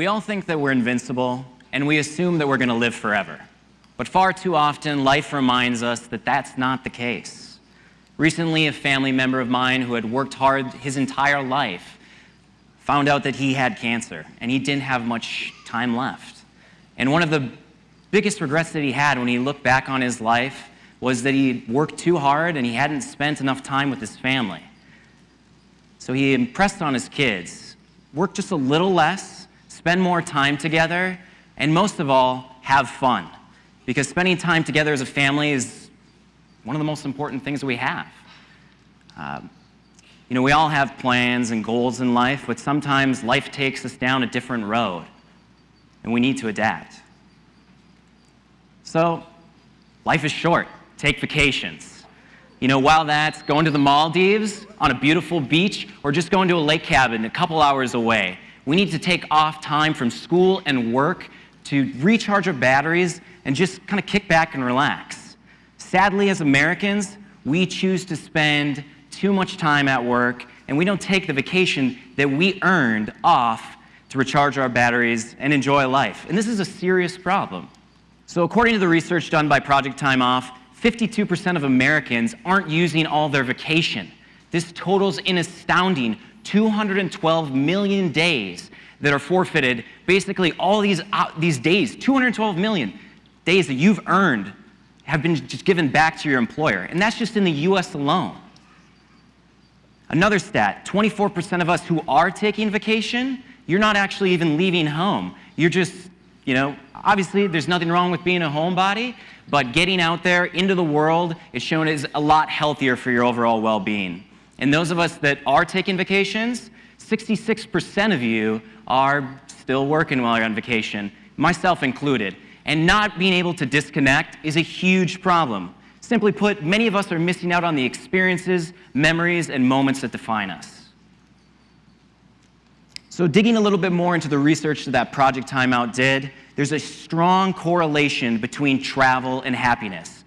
We all think that we're invincible, and we assume that we're going to live forever. But far too often, life reminds us that that's not the case. Recently, a family member of mine who had worked hard his entire life found out that he had cancer, and he didn't have much time left. And one of the biggest regrets that he had when he looked back on his life was that he worked too hard and he hadn't spent enough time with his family. So he impressed on his kids, work just a little less, spend more time together, and most of all, have fun. Because spending time together as a family is one of the most important things we have. Uh, you know, we all have plans and goals in life, but sometimes life takes us down a different road, and we need to adapt. So, life is short. Take vacations. You know, while that's going to the Maldives on a beautiful beach or just going to a lake cabin a couple hours away, we need to take off time from school and work to recharge our batteries and just kind of kick back and relax. Sadly, as Americans, we choose to spend too much time at work and we don't take the vacation that we earned off to recharge our batteries and enjoy life. And this is a serious problem. So according to the research done by Project Time Off, 52% of Americans aren't using all their vacation. This totals an astounding 212 million days that are forfeited. Basically, all these, uh, these days, 212 million days that you've earned have been just given back to your employer. And that's just in the US alone. Another stat 24% of us who are taking vacation, you're not actually even leaving home. You're just, you know, obviously there's nothing wrong with being a homebody, but getting out there into the world is shown as a lot healthier for your overall well being. And those of us that are taking vacations, 66% of you are still working while you're on vacation, myself included. And not being able to disconnect is a huge problem. Simply put, many of us are missing out on the experiences, memories, and moments that define us. So digging a little bit more into the research that Project Time Off did, there's a strong correlation between travel and happiness.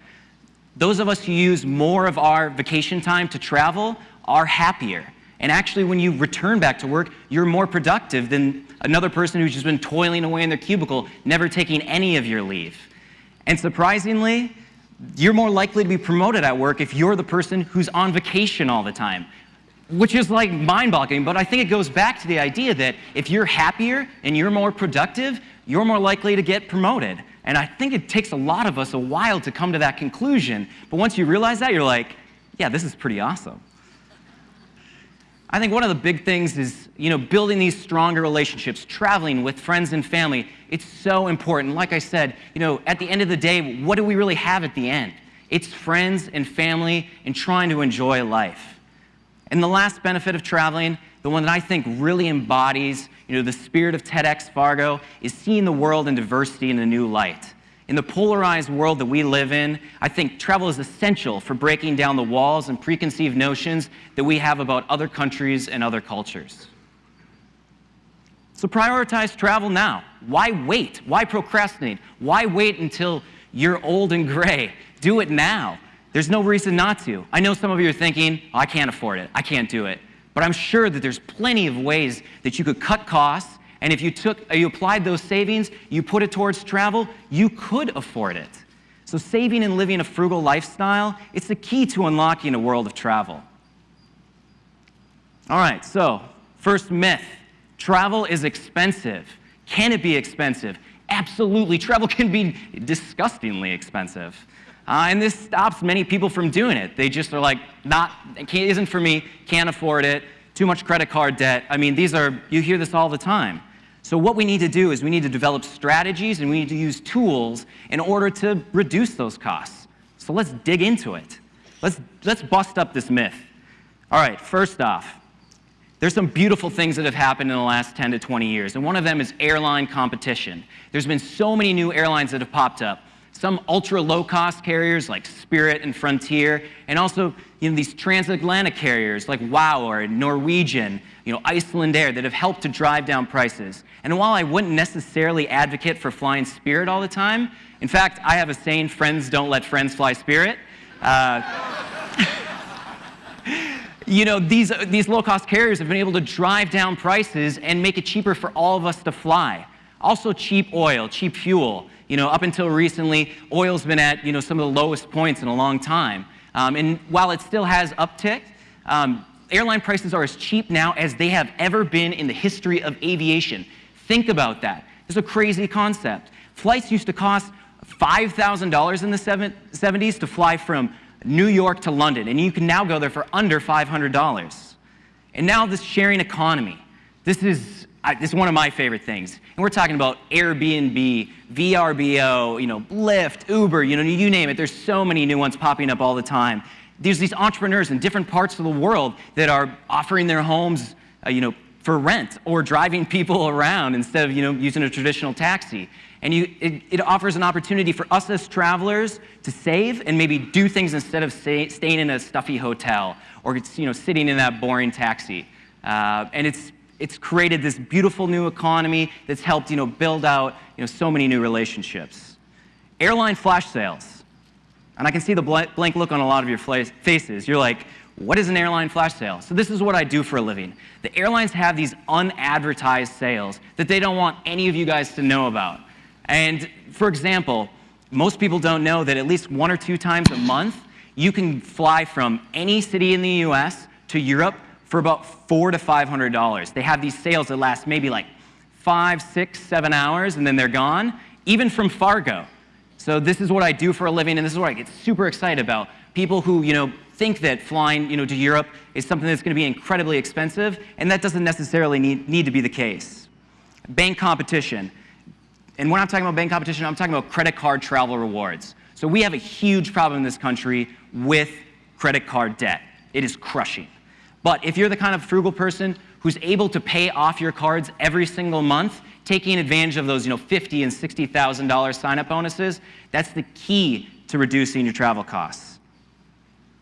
Those of us who use more of our vacation time to travel are happier. And actually, when you return back to work, you're more productive than another person who's just been toiling away in their cubicle, never taking any of your leave. And surprisingly, you're more likely to be promoted at work if you're the person who's on vacation all the time, which is like mind-boggling, but I think it goes back to the idea that if you're happier and you're more productive, you're more likely to get promoted. And I think it takes a lot of us a while to come to that conclusion, but once you realize that, you're like, yeah, this is pretty awesome. I think one of the big things is, you know, building these stronger relationships, traveling with friends and family. It's so important. Like I said, you know, at the end of the day, what do we really have at the end? It's friends and family and trying to enjoy life. And the last benefit of traveling, the one that I think really embodies, you know, the spirit of TEDx Fargo, is seeing the world and diversity in a new light. In the polarized world that we live in, I think travel is essential for breaking down the walls and preconceived notions that we have about other countries and other cultures. So prioritize travel now. Why wait? Why procrastinate? Why wait until you're old and gray? Do it now. There's no reason not to. I know some of you are thinking, oh, I can't afford it. I can't do it. But I'm sure that there's plenty of ways that you could cut costs and if you, took, uh, you applied those savings, you put it towards travel, you could afford it. So saving and living a frugal lifestyle, it's the key to unlocking a world of travel. All right, so first myth, travel is expensive. Can it be expensive? Absolutely, travel can be disgustingly expensive. Uh, and this stops many people from doing it. They just are like, not, it isn't for me, can't afford it, too much credit card debt. I mean, these are, you hear this all the time. So what we need to do is we need to develop strategies and we need to use tools in order to reduce those costs. So let's dig into it. Let's, let's bust up this myth. All right, first off, there's some beautiful things that have happened in the last 10 to 20 years, and one of them is airline competition. There's been so many new airlines that have popped up some ultra low-cost carriers like Spirit and Frontier, and also you know, these transatlantic carriers like WOW or Norwegian, you know, Icelandair that have helped to drive down prices. And while I wouldn't necessarily advocate for flying Spirit all the time, in fact, I have a saying, friends don't let friends fly Spirit. Uh, you know, these, these low-cost carriers have been able to drive down prices and make it cheaper for all of us to fly. Also cheap oil, cheap fuel. You know, up until recently, oil's been at, you know, some of the lowest points in a long time. Um, and while it still has upticked, um, airline prices are as cheap now as they have ever been in the history of aviation. Think about that. It's a crazy concept. Flights used to cost $5,000 in the 70s to fly from New York to London, and you can now go there for under $500. And now this sharing economy, this is, this is one of my favorite things. And we're talking about Airbnb, VRBO, you know, Lyft, Uber, you know, you name it. There's so many new ones popping up all the time. There's these entrepreneurs in different parts of the world that are offering their homes, uh, you know, for rent or driving people around instead of, you know, using a traditional taxi. And you, it, it, offers an opportunity for us as travelers to save and maybe do things instead of stay, staying in a stuffy hotel or you know, sitting in that boring taxi. Uh, and it's, it's created this beautiful new economy that's helped you know, build out you know, so many new relationships. Airline flash sales. And I can see the blank look on a lot of your faces. You're like, what is an airline flash sale? So this is what I do for a living. The airlines have these unadvertised sales that they don't want any of you guys to know about. And for example, most people don't know that at least one or two times a month, you can fly from any city in the US to Europe for about four to $500. They have these sales that last maybe like five, six, seven hours, and then they're gone, even from Fargo. So this is what I do for a living, and this is what I get super excited about. People who, you know, think that flying, you know, to Europe is something that's going to be incredibly expensive, and that doesn't necessarily need, need to be the case. Bank competition. And when I'm talking about bank competition, I'm talking about credit card travel rewards. So we have a huge problem in this country with credit card debt. It is crushing. But if you're the kind of frugal person who's able to pay off your cards every single month, taking advantage of those you know, $50,000 and $60,000 sign-up bonuses, that's the key to reducing your travel costs.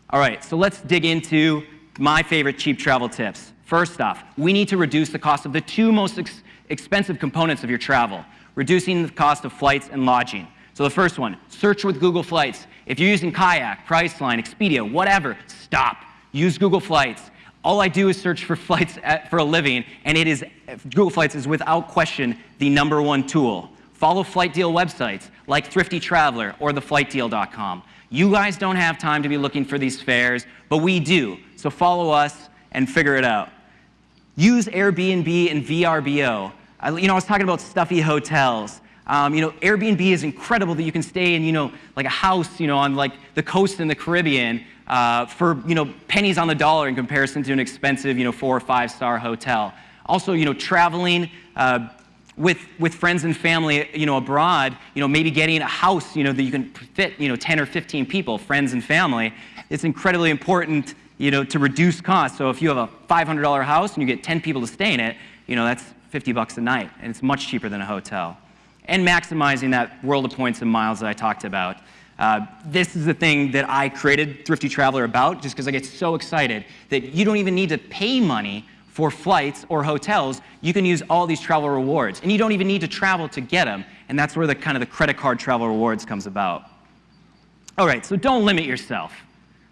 All right, so let's dig into my favorite cheap travel tips. First off, we need to reduce the cost of the two most ex expensive components of your travel, reducing the cost of flights and lodging. So the first one, search with Google Flights. If you're using Kayak, Priceline, Expedia, whatever, stop. Use Google Flights. All I do is search for flights at, for a living, and it is Google Flights is without question the number one tool. Follow flight deal websites like Thrifty Traveler or theflightdeal.com. You guys don't have time to be looking for these fares, but we do. So follow us and figure it out. Use Airbnb and VRBO. I, you know, I was talking about stuffy hotels. Um, you know, Airbnb is incredible that you can stay in, you know, like a house, you know, on like the coast in the Caribbean uh, for, you know, pennies on the dollar in comparison to an expensive, you know, four or five star hotel. Also, you know, traveling uh, with, with friends and family, you know, abroad, you know, maybe getting a house, you know, that you can fit, you know, 10 or 15 people, friends and family. It's incredibly important, you know, to reduce costs. So if you have a $500 house and you get 10 people to stay in it, you know, that's 50 bucks a night, and it's much cheaper than a hotel. And maximizing that world of points and miles that I talked about. Uh, this is the thing that I created Thrifty Traveler about, just because I get so excited that you don't even need to pay money for flights or hotels. You can use all these travel rewards, and you don't even need to travel to get them. And that's where the kind of the credit card travel rewards comes about. All right, so don't limit yourself.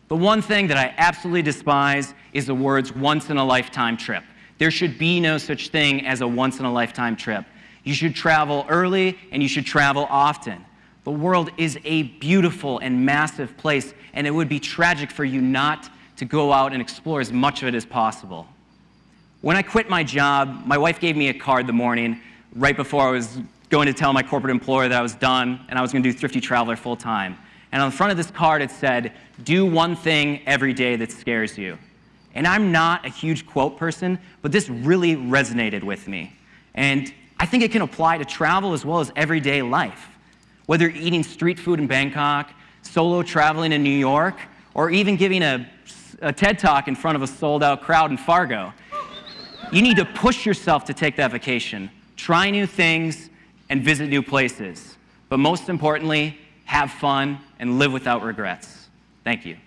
The one thing that I absolutely despise is the words once in a lifetime trip. There should be no such thing as a once in a lifetime trip. You should travel early and you should travel often. The world is a beautiful and massive place, and it would be tragic for you not to go out and explore as much of it as possible. When I quit my job, my wife gave me a card the morning right before I was going to tell my corporate employer that I was done and I was going to do Thrifty Traveler full time. And on the front of this card, it said, Do one thing every day that scares you. And I'm not a huge quote person, but this really resonated with me. And I think it can apply to travel as well as everyday life. Whether you're eating street food in Bangkok, solo traveling in New York, or even giving a, a TED talk in front of a sold out crowd in Fargo, you need to push yourself to take that vacation, try new things, and visit new places. But most importantly, have fun and live without regrets. Thank you.